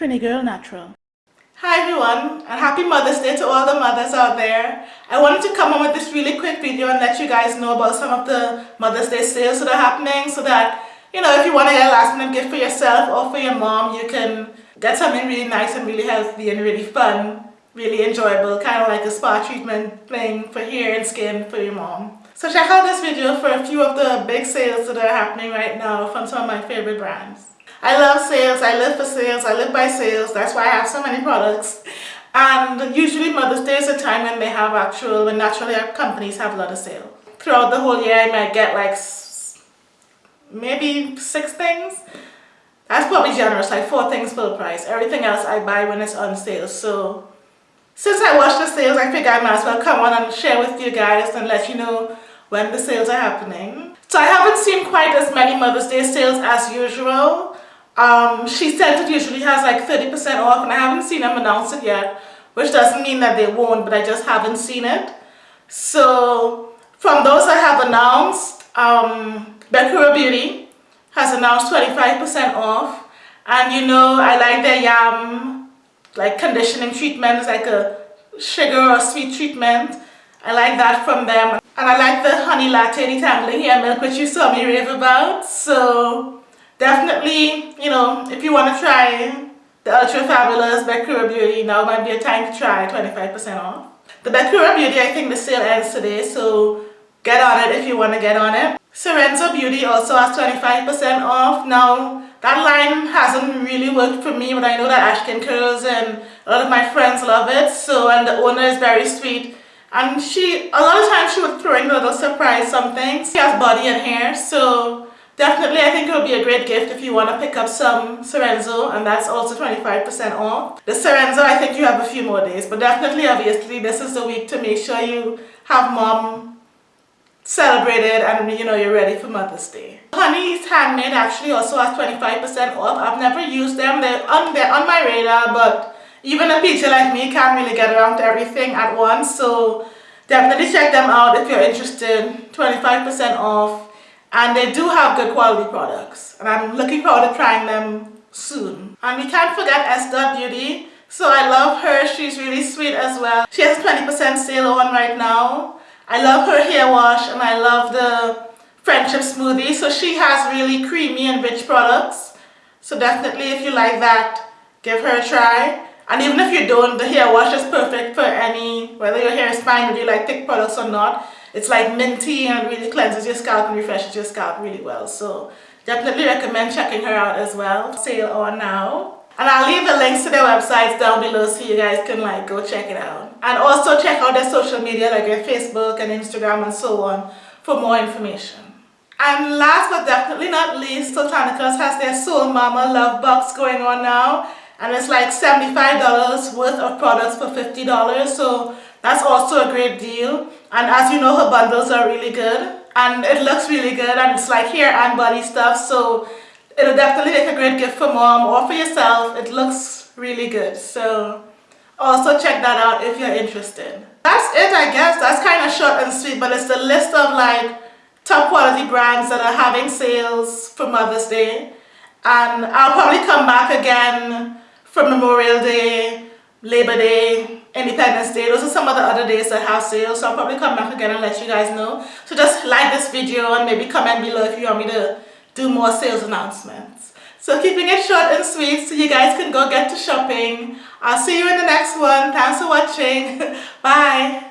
Trini Girl Natural. Hi everyone and happy Mother's Day to all the mothers out there. I wanted to come on with this really quick video and let you guys know about some of the Mother's Day sales that are happening so that, you know, if you want to get a last minute gift for yourself or for your mom, you can get something really nice and really healthy and really fun, really enjoyable, kind of like a spa treatment thing for hair and skin for your mom. So check out this video for a few of the big sales that are happening right now from some of my favorite brands. I love sales, I live for sales, I live by sales, that's why I have so many products. And usually Mother's Day is a time when they have actual, when naturally our companies have a lot of sale. Throughout the whole year I might get like maybe six things. That's probably generous, like four things full price. Everything else I buy when it's on sale. So since I watch the sales, I figure I might as well come on and share with you guys and let you know when the sales are happening. So I haven't seen quite as many Mother's Day sales as usual. Um, she said it usually has like 30% off and I haven't seen them announce it yet, which doesn't mean that they won't, but I just haven't seen it. So from those I have announced, um, Bekura Beauty has announced 25% off. And you know, I like their yam, like conditioning treatment, it's like a sugar or sweet treatment. I like that from them. And I like the honey latte detangling hair milk, which you saw me rave about. So definitely, you know, if you want to try the Ultra Fabulous Bekura Beauty, now might be a time to try 25% off. The Bekura Beauty, I think the sale ends today, so get on it if you want to get on it. Sorenzo Beauty also has 25% off. Now, that line hasn't really worked for me, but I know that Ashkin Curls and a lot of my friends love it. So, and the owner is very sweet. And she, a lot of times she would throw in a little surprise something. She has body and hair, so Definitely, I think it would be a great gift if you want to pick up some Sorenzo and that's also 25% off. The Sorenzo, I think you have a few more days, but definitely, obviously, this is the week to make sure you have mom celebrated and you know you're ready for Mother's Day. Honey's Handmade actually also has 25% off. I've never used them. They're on, they're on my radar, but even a teacher like me can't really get around to everything at once. So definitely check them out if you're interested. 25% off and they do have good quality products and I'm looking forward to trying them soon. And we can't forget Esther Beauty. So I love her. She's really sweet as well. She has 20% sale on right now. I love her hair wash and I love the friendship smoothie. So she has really creamy and rich products. So definitely if you like that, give her a try. And even if you don't, the hair wash is perfect for any, whether your hair is fine or you like thick products or not. It's like minty and really cleanses your scalp and refreshes your scalp really well. So definitely recommend checking her out as well. Sale on now. And I'll leave the links to their websites down below so you guys can like go check it out. And also check out their social media like their Facebook and Instagram and so on for more information. And last but definitely not least, Soultanicals has their Soul Mama Love Box going on now. And it's like $75 worth of products for $50. So that's also a great deal. And as you know, her bundles are really good. And it looks really good and it's like hair and body stuff. So it'll definitely make a great gift for mom or for yourself. It looks really good. So also check that out if you're interested. That's it I guess. That's kind of short and sweet. But it's the list of like top quality brands that are having sales for Mother's Day. And I'll probably come back again for Memorial Day, Labor Day, Independence Day. Those are some of the other days that have sales. So I'll probably come back again and let you guys know. So just like this video and maybe comment below if you want me to do more sales announcements. So keeping it short and sweet so you guys can go get to shopping. I'll see you in the next one. Thanks for watching. Bye.